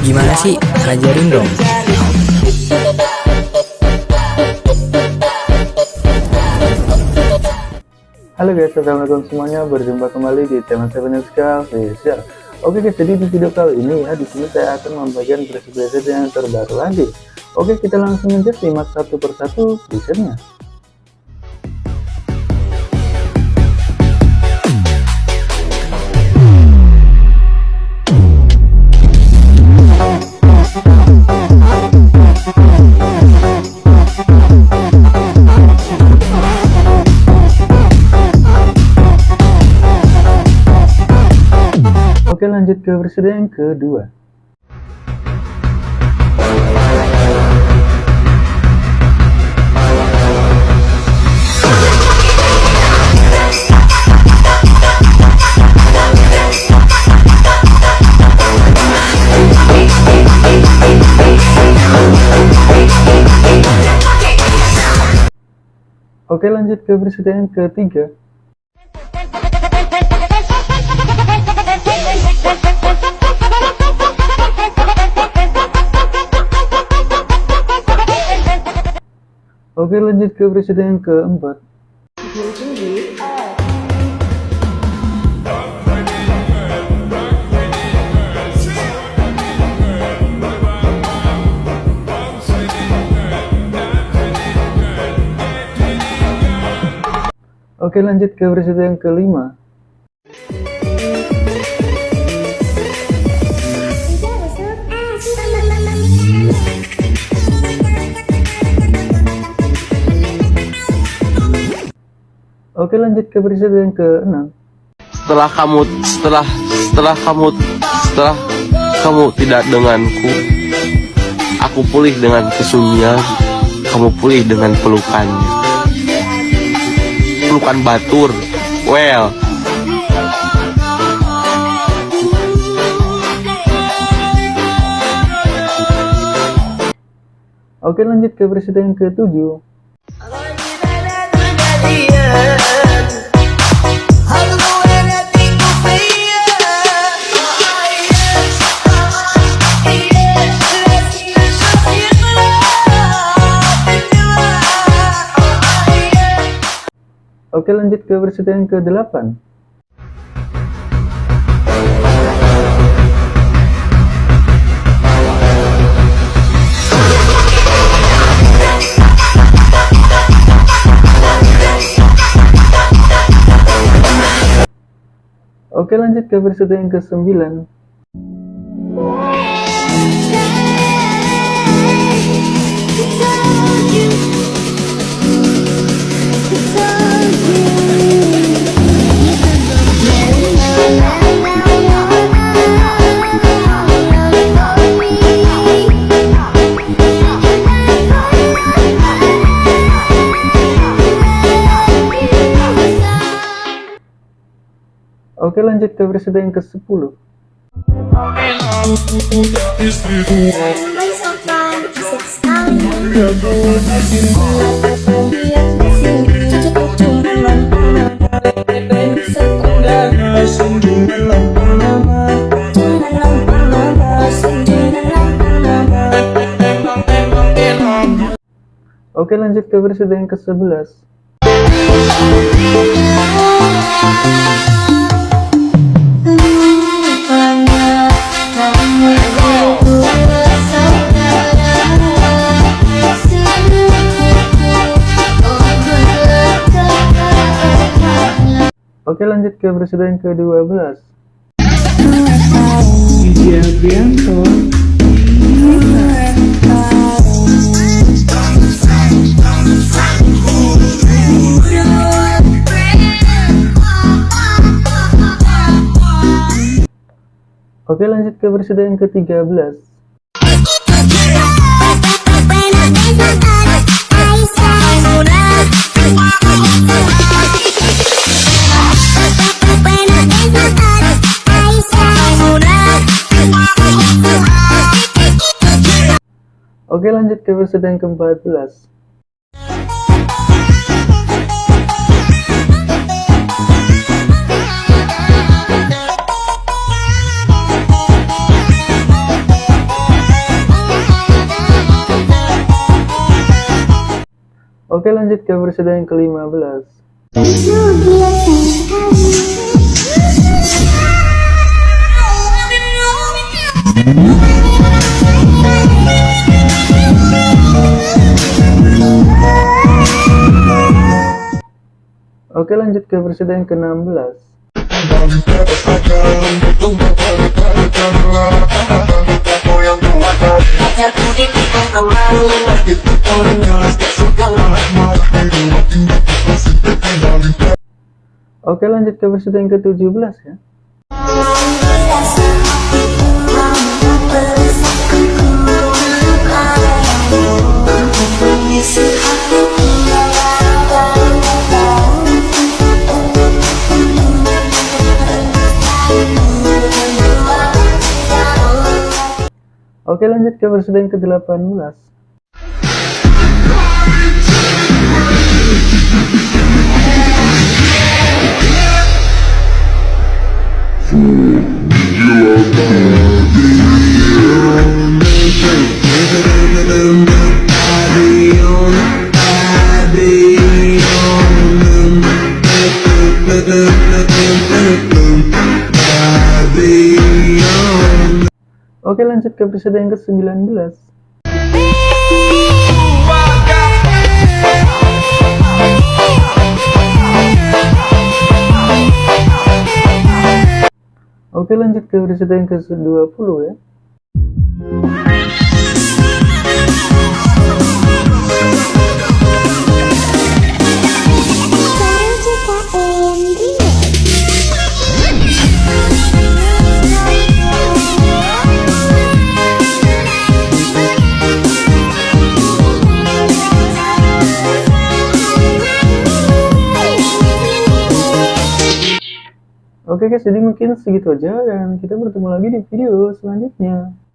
Gimana sih? Ajarin dong. Halo guys, assalamualaikum semuanya. Berjumpa kembali di tema Sevenuska Official. Oke guys, jadi di video kali ini ya, di sini saya akan membagikan preset-preset yang terbaru lagi. Oke, kita langsung aja simak satu persatu presetnya. Lanjut ke versi yang kedua. Oke lanjut ke versi yang ketiga Oke lanjut ke presiden yang keempat. Oke lanjut ke presiden yang kelima lanjut ke presiden yang ke-6. Setelah kamu setelah setelah kamu setelah kamu tidak denganku Aku pulih dengan kesunyian Kamu pulih dengan pelukannya. Pelukan batur Well. Oke lanjut ke presiden yang ke-7 Oke lanjut ke presiden yang ke-8 Oke lanjut ke yang ke-9 Oke lanjut ke versi yang ke-10 Oke lanjut ke versi yang ke-11 Oke lanjut ke presiden ke-12 Oke lanjut ke presiden ke-13 Oke lanjut ke versi yang ke-14 Oke lanjut ke versi yang ke-15 Oke lanjut ke yang ke-16. Oke lanjut ke yang ke-17 ya Oke lanjut ke yang ke-18 Oke lanjut ke episode yang ke-19 Oke lanjut ke episode yang ke-20 ya Oke guys, jadi mungkin segitu aja dan kita bertemu lagi di video selanjutnya.